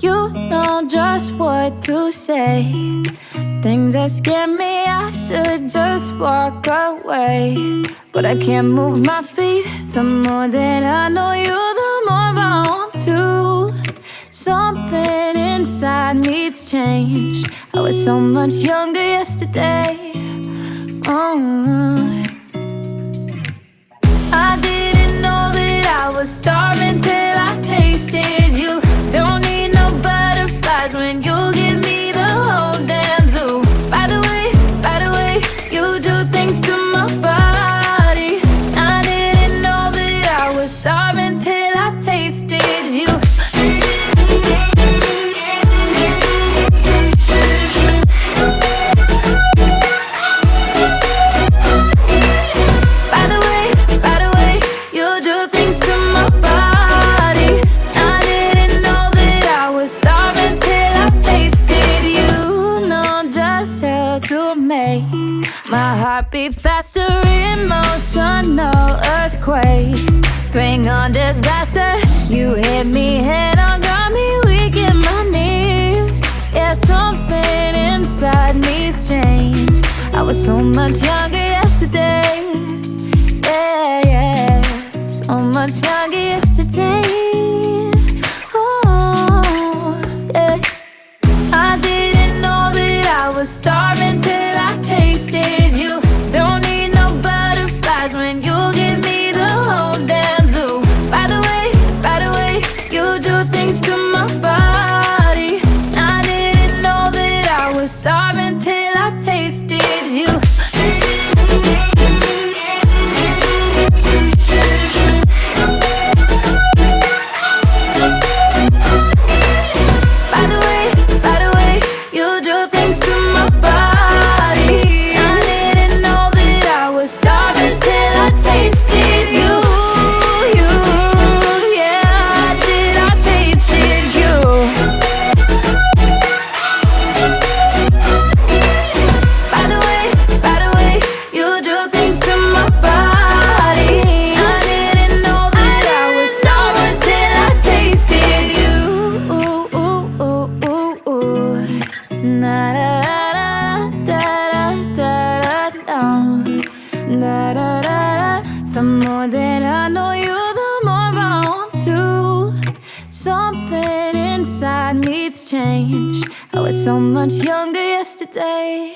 You know just what to say. Things that scare me, I should just walk away. But I can't move my feet. The more that I know you, the more I want to. Something inside me's changed. I was so much younger yesterday. Oh. when you My heart beat faster, emotional earthquake. Bring on disaster, you hit me head on, got me weak in my knees. Yeah, something inside me's changed. I was so much younger yesterday. The more that I know you, the more I want to Something inside me's changed. I was so much younger yesterday.